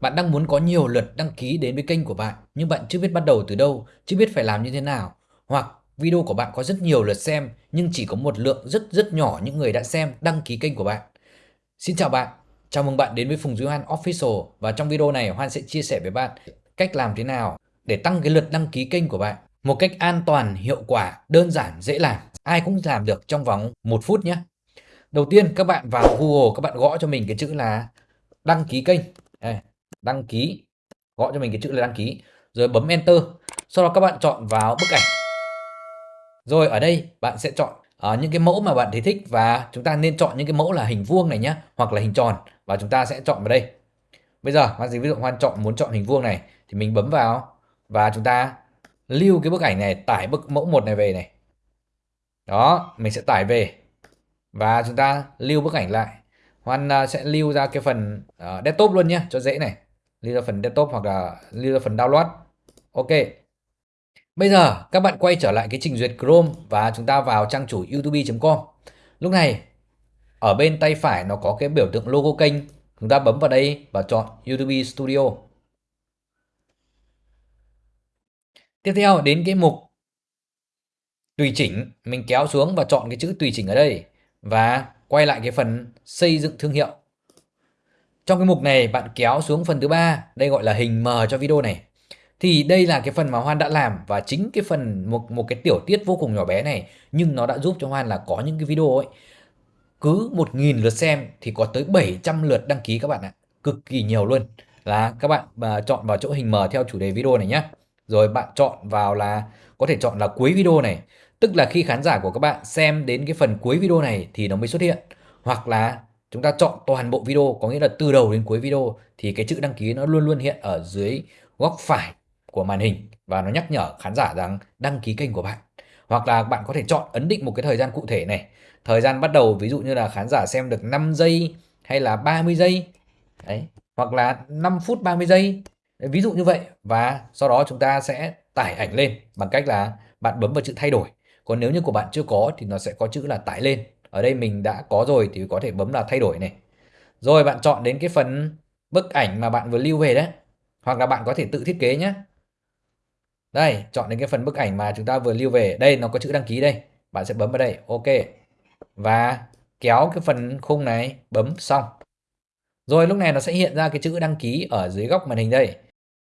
Bạn đang muốn có nhiều lượt đăng ký đến với kênh của bạn nhưng bạn chưa biết bắt đầu từ đâu, chưa biết phải làm như thế nào. Hoặc video của bạn có rất nhiều lượt xem nhưng chỉ có một lượng rất rất nhỏ những người đã xem đăng ký kênh của bạn. Xin chào bạn, chào mừng bạn đến với Phùng Duy Hoan Official và trong video này Hoan sẽ chia sẻ với bạn cách làm thế nào để tăng cái lượt đăng ký kênh của bạn một cách an toàn, hiệu quả, đơn giản, dễ làm. Ai cũng làm được trong vòng một phút nhé. Đầu tiên các bạn vào Google các bạn gõ cho mình cái chữ là đăng ký kênh. Đây, đăng ký gọi cho mình cái chữ là đăng ký. Rồi bấm enter sau đó các bạn chọn vào bức ảnh. Rồi ở đây bạn sẽ chọn uh, những cái mẫu mà bạn thấy thích và chúng ta nên chọn những cái mẫu là hình vuông này nhé hoặc là hình tròn và chúng ta sẽ chọn vào đây. Bây giờ hoan ví dụ hoan chọn muốn chọn hình vuông này thì mình bấm vào và chúng ta lưu cái bức ảnh này tải bức mẫu một này về này. Đó mình sẽ tải về và chúng ta lưu bức ảnh lại hoan à, sẽ lưu ra cái phần uh, desktop luôn nhé cho dễ này. Lưu ra phần desktop hoặc là lưu ra phần download. Ok. Bây giờ các bạn quay trở lại cái trình duyệt Chrome và chúng ta vào trang chủ youtube.com lúc này ở bên tay phải nó có cái biểu tượng logo kênh. Chúng ta bấm vào đây và chọn YouTube Studio. Tiếp theo đến cái mục tùy chỉnh. Mình kéo xuống và chọn cái chữ tùy chỉnh ở đây. Và quay lại cái phần xây dựng thương hiệu trong cái mục này bạn kéo xuống phần thứ ba, đây gọi là hình mờ cho video này. Thì đây là cái phần mà Hoan đã làm và chính cái phần một một cái tiểu tiết vô cùng nhỏ bé này nhưng nó đã giúp cho Hoan là có những cái video ấy cứ 1.000 lượt xem thì có tới 700 lượt đăng ký các bạn ạ. Cực kỳ nhiều luôn. Là các bạn uh, chọn vào chỗ hình mờ theo chủ đề video này nhé. Rồi bạn chọn vào là có thể chọn là cuối video này. Tức là khi khán giả của các bạn xem đến cái phần cuối video này thì nó mới xuất hiện. Hoặc là chúng ta chọn toàn bộ video, có nghĩa là từ đầu đến cuối video, thì cái chữ đăng ký nó luôn luôn hiện ở dưới góc phải của màn hình và nó nhắc nhở khán giả rằng đăng ký kênh của bạn. Hoặc là bạn có thể chọn ấn định một cái thời gian cụ thể này. Thời gian bắt đầu, ví dụ như là khán giả xem được 5 giây hay là 30 giây. Đấy, hoặc là 5 phút 30 giây. Ví dụ như vậy. Và sau đó chúng ta sẽ tải ảnh lên bằng cách là bạn bấm vào chữ thay đổi còn nếu như của bạn chưa có thì nó sẽ có chữ là tải lên. Ở đây mình đã có rồi thì có thể bấm là thay đổi này. Rồi bạn chọn đến cái phần bức ảnh mà bạn vừa lưu về đấy. Hoặc là bạn có thể tự thiết kế nhé đây, chọn đến cái phần bức ảnh mà chúng ta vừa lưu về. Đây, nó có chữ đăng ký đây. Bạn sẽ bấm vào đây. Ok. Và kéo cái phần khung này, bấm xong. Rồi lúc này nó sẽ hiện ra cái chữ đăng ký ở dưới góc màn hình đây.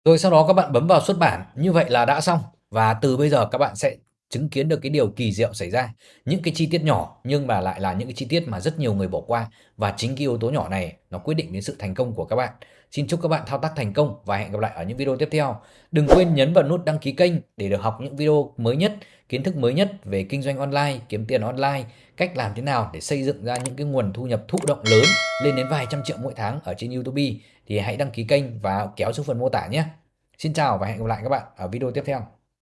Rồi sau đó các bạn bấm vào xuất bản. Như vậy là đã xong. Và từ bây giờ các bạn sẽ chứng kiến được cái điều kỳ diệu xảy ra. Những cái chi tiết nhỏ nhưng mà lại là những cái chi tiết mà rất nhiều người bỏ qua. Và chính cái yếu tố nhỏ này nó quyết định đến sự thành công của các bạn. Xin chúc các bạn thao tác thành công và hẹn gặp lại ở những video tiếp theo. Đừng quên nhấn vào nút đăng ký kênh để được học những video mới nhất, kiến thức mới nhất về kinh doanh online, kiếm tiền online, cách làm thế nào để xây dựng ra những cái nguồn thu nhập thụ động lớn lên đến vài trăm triệu mỗi tháng ở trên YouTube. Thì hãy đăng ký kênh và kéo xuống phần mô tả nhé. Xin chào và hẹn gặp lại các bạn ở video tiếp theo.